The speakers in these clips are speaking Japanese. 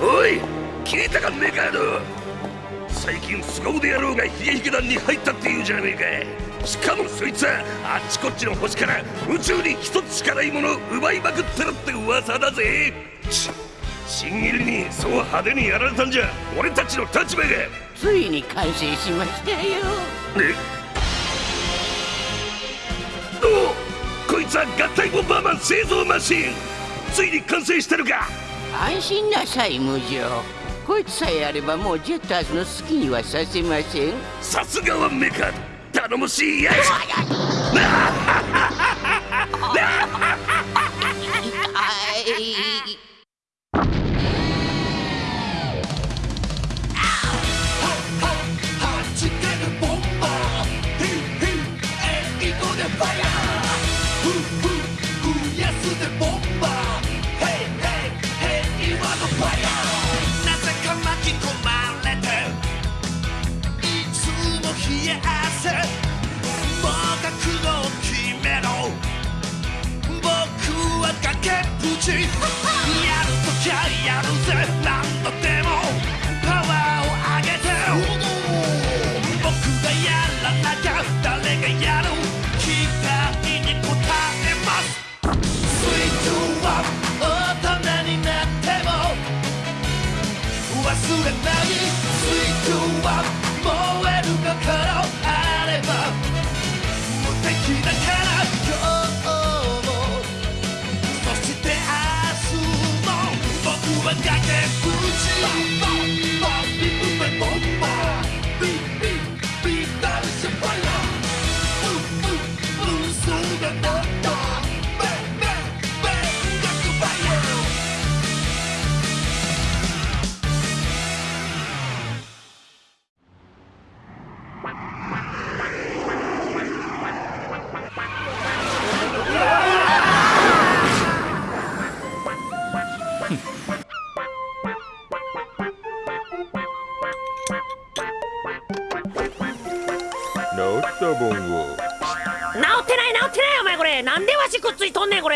おい聞いたかメカード。最近凄腕野郎がヒゲヒゲ団に入ったっていうじゃねえか。しかもそいつはあっちこっちの星から宇宙に一つしかないものを奪いまくってるって噂だぜ。新入りにそう派手にやられたんじゃ。俺たちの立場が。ついに完成しましたよ。えおこいつは合体ボンバーマン製造マシンついに完成してるか。安心なさい無情。こいつさえあればもうジェッターズの好きにはさせません。さすがはメカ。頼もしいやつ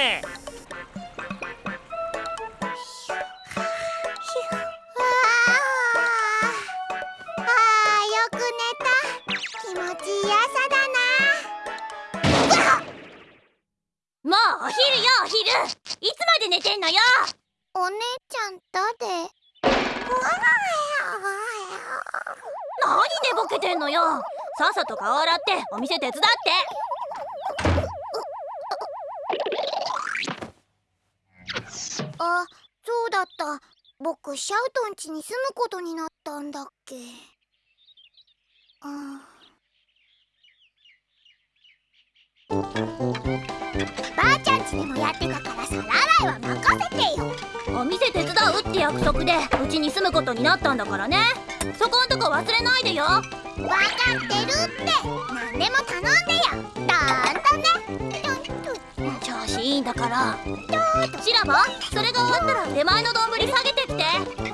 ねお昼よお昼いつまで寝てんのよ。お姉ちゃん誰何寝ぼけてんのよ。さっさと顔洗ってお店手伝ってあそうだった。僕シャウトン家に住むことになったんだっけ。あばあちゃん家でもやってたから皿洗いは任せてよ。お店手伝うって約束でうちに住むことになったんだからね。そこんとこ忘れないでよ。わかってるって。何でも頼んでよいいんだから。シラバそれが終わったら出前の丼下げてきて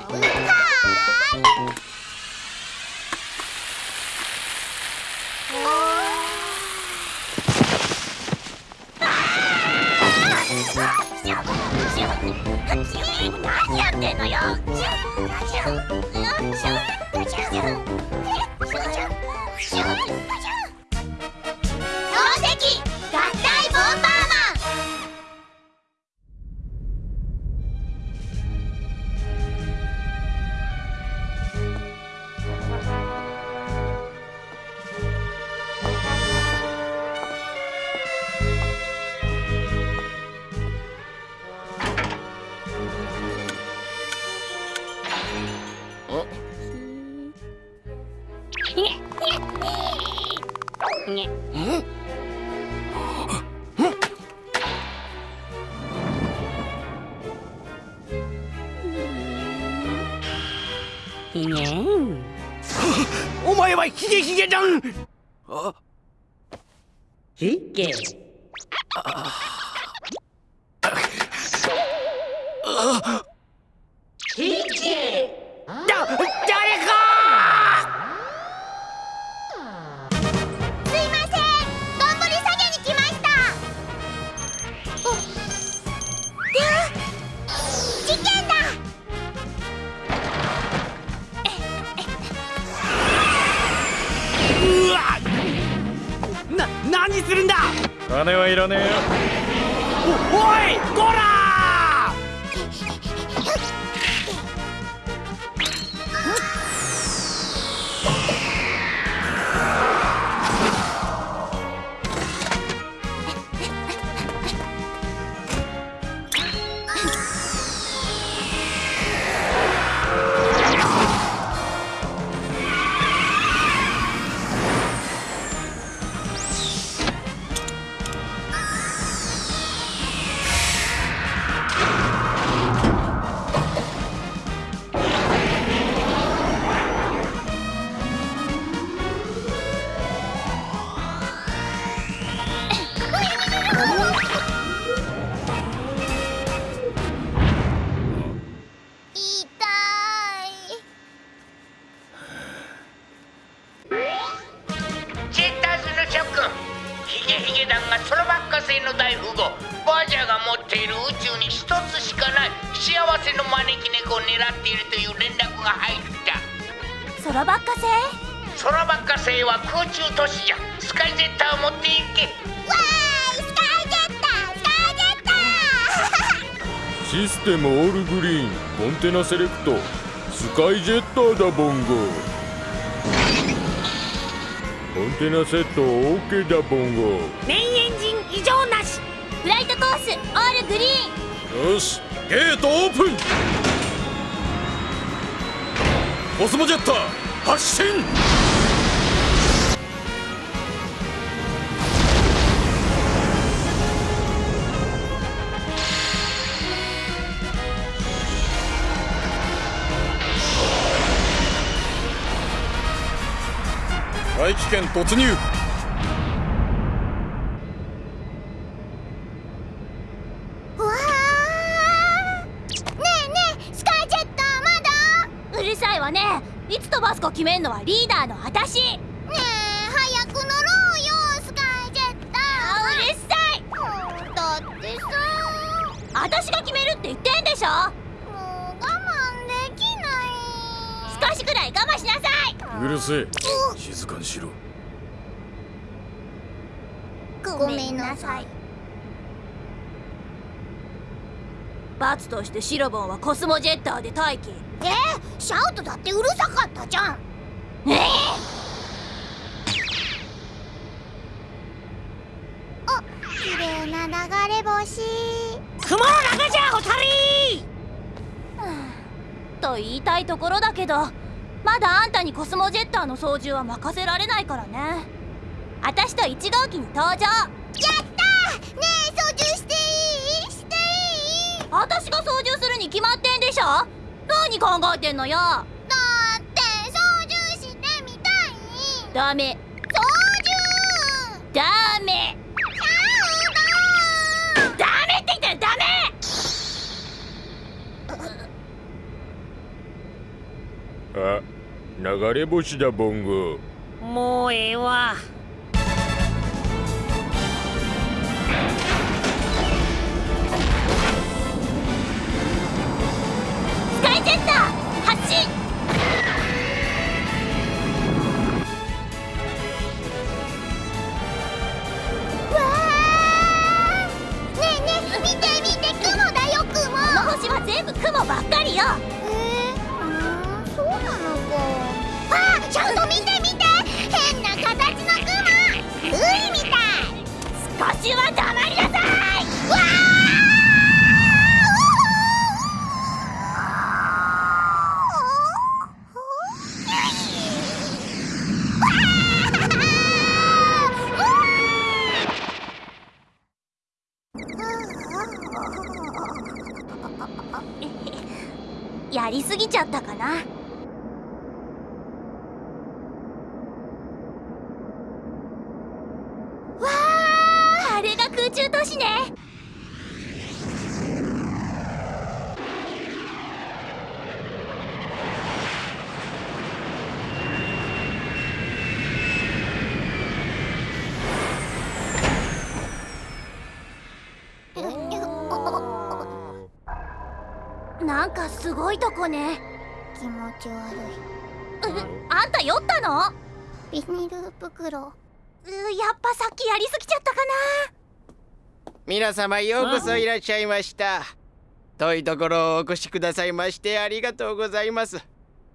お前はヒゲヒゲだん。ヒゲ。金はいらねえよ。おおいこらシステムオールグリーンコンテナセレクトスカイジェッターだボンゴコンテナセット OK だボンゴメインエンジン異常なし。フライトコースオールグリーン。よしゲートオープン。コスモジェッター発進大気圏突入。うわー。ねえねえスカイジェッターまだ？うるさいわね。いつ飛ばすか決めんのはリーダーの私。ねえ早く乗ろうよスカイジェッうーるさい。うんだってさ。私が決めるって言ってんでしょもう我慢できない少しくらい我慢しなさいうるせえ。静かにしろ。ごめんなさい。罰としてシロボンはコスモジェッターで待機。えシャウトだってうるさかったじゃん。ええあ綺麗な流れ星。雲の中じゃホタリと言いたいところだけどまだあんたにコスモジェッターの操縦は任せられないからね。私と1号機に登場。やったーねえ操縦していい？していい？私が操縦するに決まってんでしょ？何考えてんのよ？だって操縦してみたい。ダメ流れ星だボンゴもうええわ。スカイジェッター発進！わー！ねえねえ見て見て雲だよ雲。この星は全部雲ばっかりよ少しは黙りなさいわあやりすぎちゃったかなわああれが空中都市ねなんかすごいとこね。気持ち悪い。うあんた酔ったの？ビニール袋。やっぱさっきやりすぎちゃったかな。皆様ようこそいらっしゃいました。遠いところをお越しくださいましてありがとうございます。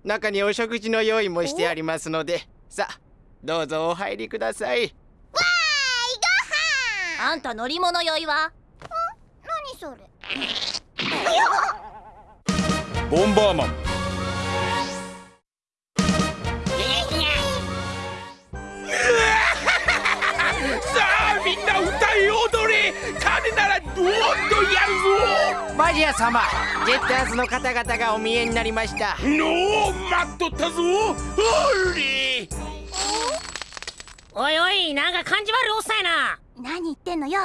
中にお食事の用意もしてありますのでさあどうぞお入りください。わーいご飯！あんた乗り物酔いは？何それ？ボンバーマン。さあみんな歌い踊れ。金ならやるぞ。マジア様ジェッターズの方々がお見えになりました。のう待っとったぞ。おいおいなんか感じ悪いおっさんやな。何言ってんのよ。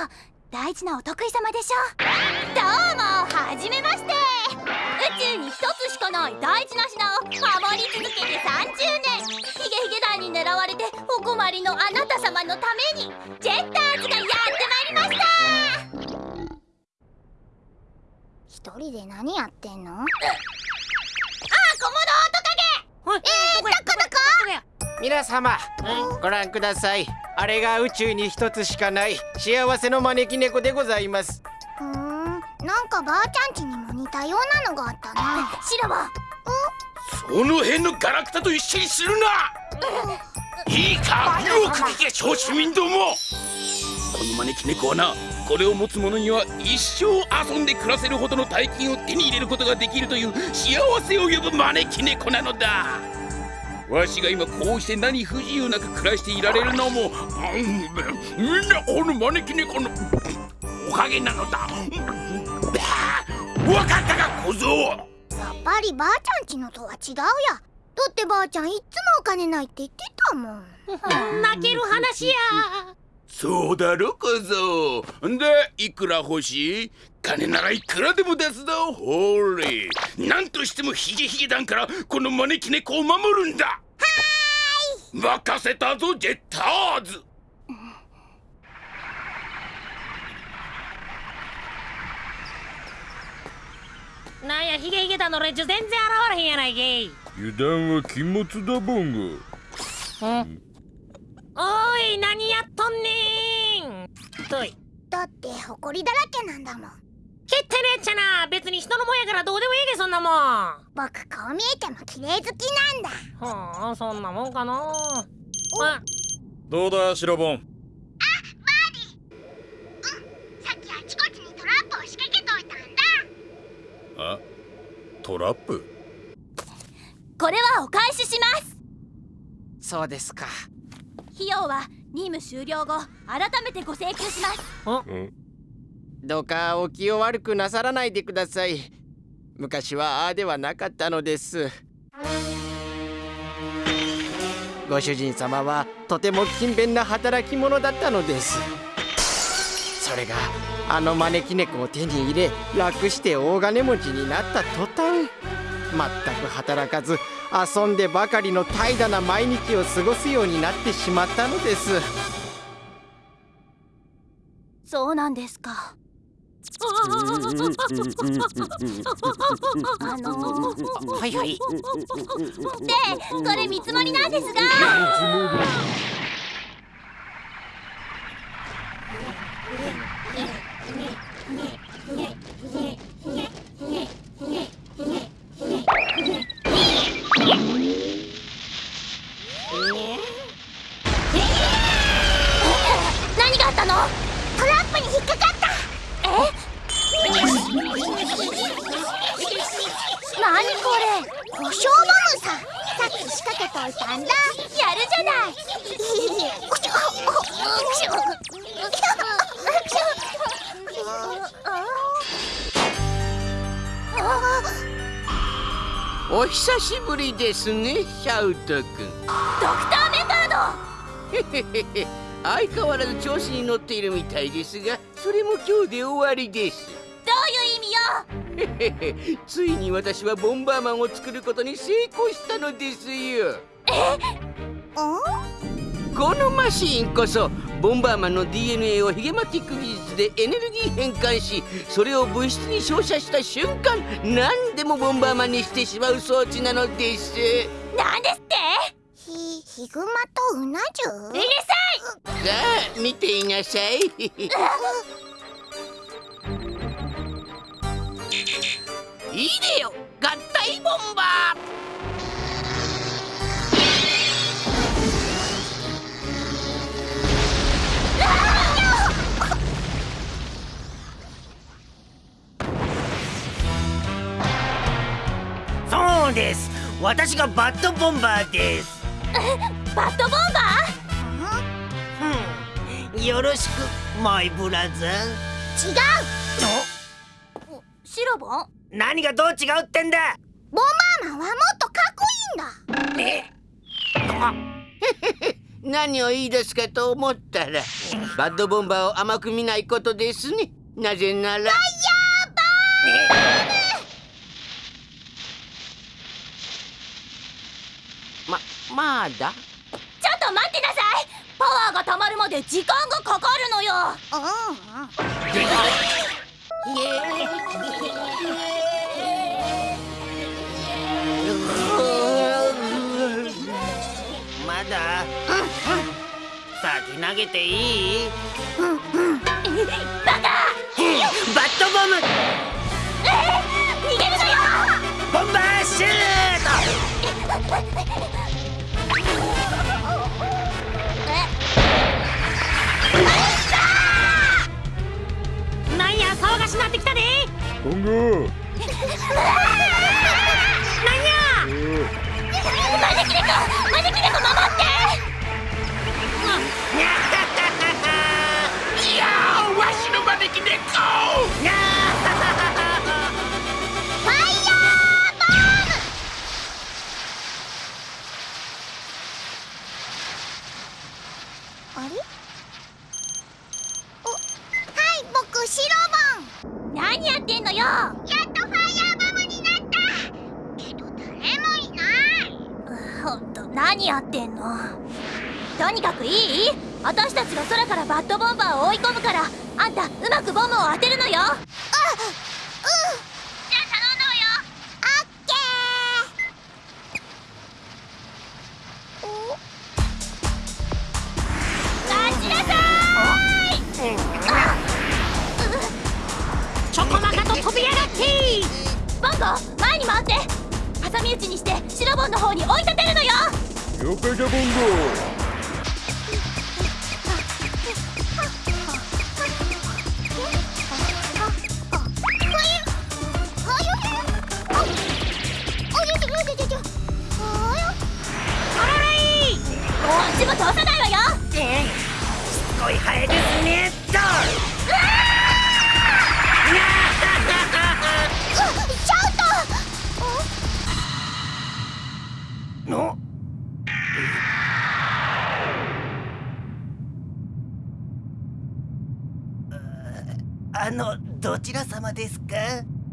大事なお得意様でしょ。どうもはじめまして。宇宙に一つしかない大事な品を守り続けて30年。ヒゲヒゲ団に狙われてお困りのあなた様のためにジェッターズがやってまいりました。一人で何やってんの？あコモドオオトカゲえー、どこやどこ皆様ご覧ください。あれが宇宙に一つしかない幸せの招き猫でございます。ふーんなんかばあちゃん家にも似たようなのがあったなシロはその辺のガラクタと一緒にするな。いいか？よく聞け小市民ども。この招き猫はなこれを持つ者には一生遊んで暮らせるほどの大金を手に入れることができるという幸せを呼ぶ招き猫なのだ。わしが今こうして何不自由なく暮らしていられるのもうんみんなこの招き猫のおかげなのだわかったか小僧。やっぱりばあちゃん家のとは違うや。だってばあちゃんいっつもお金ないって言ってたもん。泣ける話や。そうだろ小僧。でいくら欲しい？金ならいくらでも出すぞほれ。なんとしてもヒゲヒゲ団からこの招き猫を守るんだ。はーい。任せたぞジェッターズなんやヒゲヒゲ団の連中全然現れへんやないけい。油断は禁物だボンゴ。おい何やっとんねん。とい。だって埃だらけなんだもん。けってねえっちゃな。別に人のもんやからどうでもいいけそんなもん。僕こう見えても綺麗好きなんだ。はあそんなもんかな。あどうだシロボンあトラップ？これはお返しします。そうですか。費用は任務終了後改めてご請求します。どうかお気を悪くなさらないでください。昔はああではなかったのです。ご主人様はとても勤勉な働き者だったのです。それがあの招き猫を手に入れ楽して大金持ちになった途端全く働かず遊んでばかりの怠惰な毎日を過ごすようになってしまったのです。そうなんですか。あのはいはい。でこれ見積もりなんですがお久しぶりですねシャウト君。ドクターメカード。相変わらず調子に乗っているみたいですがそれも今日で終わりです。どういう意味よ？ついに私はボンバーマンを作ることに成功したのですよ。このマシーンこそボンバーマンの DNA をヒゲマティック技術でエネルギー変換しそれを物質に照射した瞬間何でもボンバーマンにしてしまう装置なのです。なんですって？ひヒグマとうな重？うるさい！さあ見ていなさい。いいでよ合体ボンバーです。私がバッドボンバーです。バッドボンバうん。よろしくマイブラザーー違う！シロボンボン？何がどう違うってんだ？バーマンはもっとかっこいいんだ。え？何を言い出すかと思ったらバッドボンバーを甘く見ないことですね。なぜなら。ままだ？ちょっと待ってなさい。パワーがたまるまで時間がかかるのよ。まだ？先投げていい？バカ！バッドボム！逃げるのよ！ボンバーシュートボンゴなん。や？招き猫招き猫守っていやーわしの？招き猫イヤーボームあれおはい僕シロボン何やってんのよやっとファイヤーボムになったけど誰もいないほんと何やってんの？とにかくいい？私たちが空からバッドボンバーを追い込むからあんたうまくボムを当てるのよ。あっこっちも通さないわよ。すごいハエですねと。シャウトのあのどちら様ですか？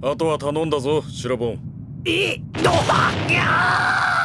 あとは頼んだぞシラボンえどはにゃー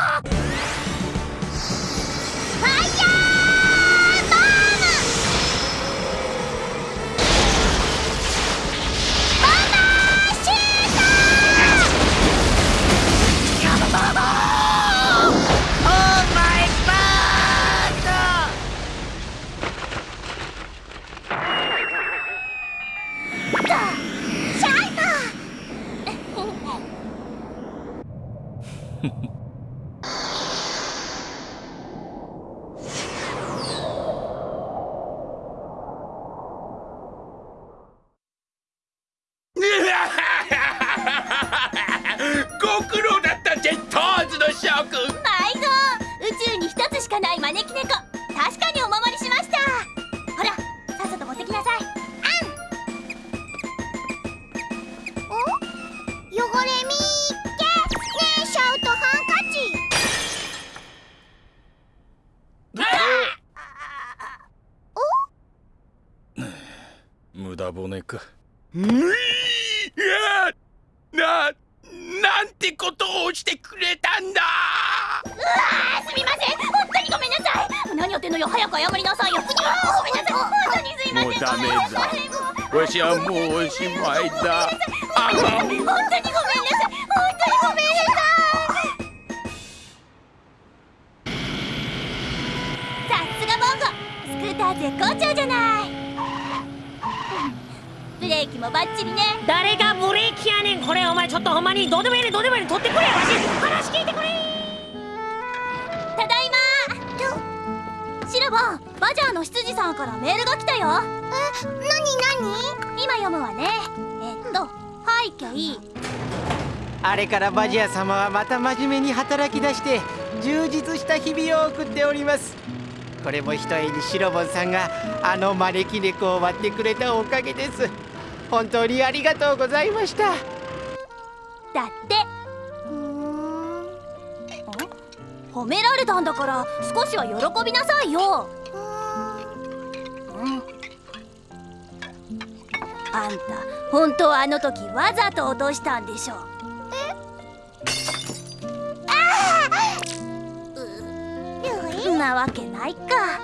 しまいだあ本当にごめんなさい。本当にごめんなさい。さすがボンゴ。救っさあ絶好調じゃない。ブレーキもバッチリね。誰がブレーキやねんこれ。お前ちょっとほんまにどうでもいいねどうでもいいね取ってくれわし。話聞いてくれ。ただいま。シロボンバジャーの執事さんからメールが来たよ。えなになに今読むわね。えっと背景あれからバジア様はまた真面目に働き出して充実した日々を送っております。これもひとえにシロボンさんがあの招き猫を割ってくれたおかげです。本当にありがとうございました。だって。うん。褒められたんだから少しは喜びなさいよあんた本当はあの時わざと落としたんでしょえ？うなわけないか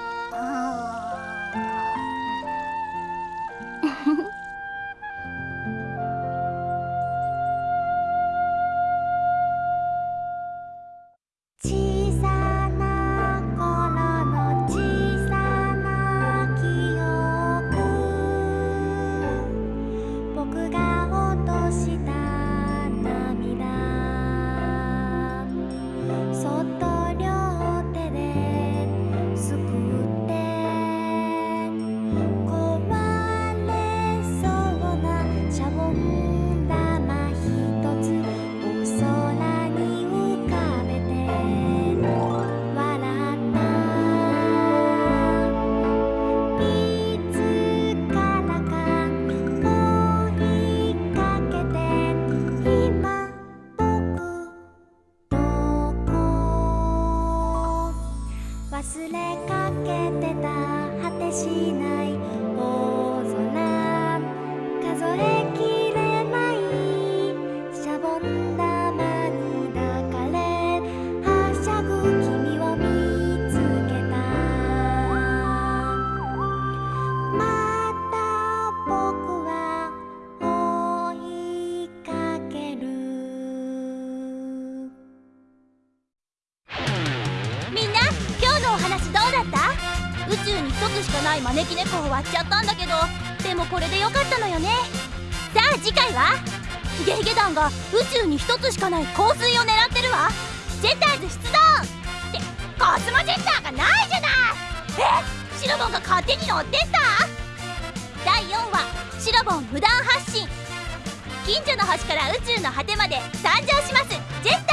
き猫を割っちゃったんだけどでもこれでよかったのよね。さあ次回は？ゲヒゲ団が宇宙に一つしかない香水を狙ってるわ。ジェッターズ出動ってコスモジェッターがないじゃない。え？シロボンが勝手に乗ってった？第4話シロボン無断発信。近所の星から宇宙の果てまで参上します。ジェッター